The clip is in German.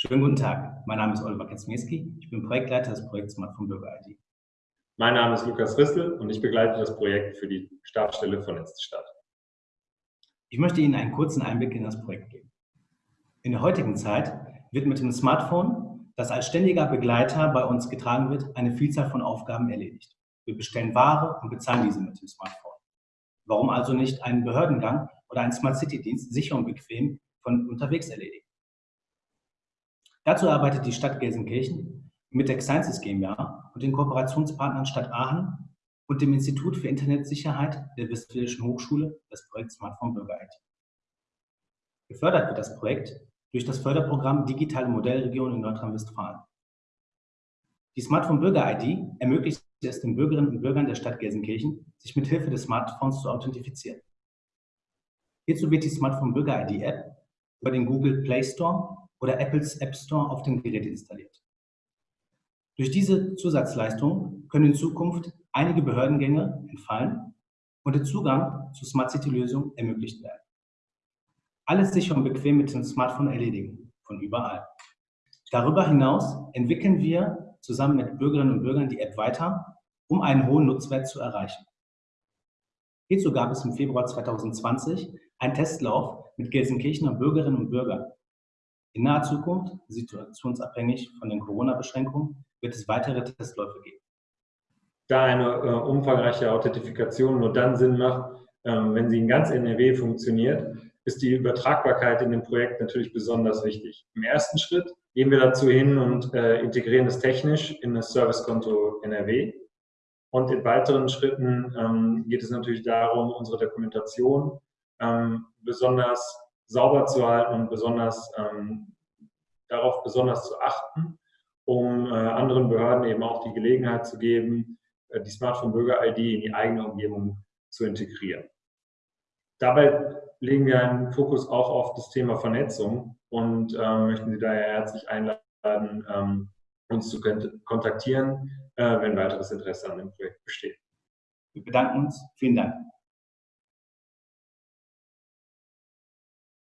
Schönen guten Tag, mein Name ist Oliver Kaczmierski, ich bin Projektleiter des Projekts Smartphone Bürger ID. Mein Name ist Lukas Rissel und ich begleite das Projekt für die Stabsstelle Vernetzte Stadt. Ich möchte Ihnen einen kurzen Einblick in das Projekt geben. In der heutigen Zeit wird mit dem Smartphone, das als ständiger Begleiter bei uns getragen wird, eine Vielzahl von Aufgaben erledigt. Wir bestellen Ware und bezahlen diese mit dem Smartphone. Warum also nicht einen Behördengang oder einen Smart City Dienst sicher und bequem von unterwegs erledigen? Dazu arbeitet die Stadt Gelsenkirchen mit der Sciences GmbH und den Kooperationspartnern Stadt Aachen und dem Institut für Internetsicherheit der Westfälischen Hochschule das Projekt Smartphone Bürger IT. Gefördert wird das Projekt durch das Förderprogramm Digitale Modellregion in Nordrhein-Westfalen. Die Smartphone Bürger ID ermöglicht es den Bürgerinnen und Bürgern der Stadt Gelsenkirchen, sich mit Hilfe des Smartphones zu authentifizieren. Hierzu wird die Smartphone Bürger ID App über den Google Play Store oder Apples App Store auf dem Gerät installiert. Durch diese Zusatzleistung können in Zukunft einige Behördengänge entfallen und der Zugang zur Smart City-Lösung ermöglicht werden. Alles sicher und bequem mit dem Smartphone erledigen, von überall. Darüber hinaus entwickeln wir zusammen mit Bürgerinnen und Bürgern die App weiter, um einen hohen Nutzwert zu erreichen. Hierzu gab es im Februar 2020 einen Testlauf mit Gelsenkirchener Bürgerinnen und Bürgern, in naher Zukunft, situationsabhängig von den Corona-Beschränkungen, wird es weitere Testläufe geben. Da eine äh, umfangreiche Authentifikation nur dann Sinn macht, ähm, wenn sie in ganz NRW funktioniert, ist die Übertragbarkeit in dem Projekt natürlich besonders wichtig. Im ersten Schritt gehen wir dazu hin und äh, integrieren es technisch in das Servicekonto NRW. Und in weiteren Schritten ähm, geht es natürlich darum, unsere Dokumentation ähm, besonders sauber zu halten und besonders ähm, darauf besonders zu achten, um äh, anderen Behörden eben auch die Gelegenheit zu geben, äh, die Smartphone-Bürger-ID in die eigene Umgebung zu integrieren. Dabei legen wir einen Fokus auch auf das Thema Vernetzung und äh, möchten Sie daher herzlich einladen, ähm, uns zu kontaktieren, äh, wenn weiteres Interesse an dem Projekt besteht. Wir bedanken uns. Vielen Dank.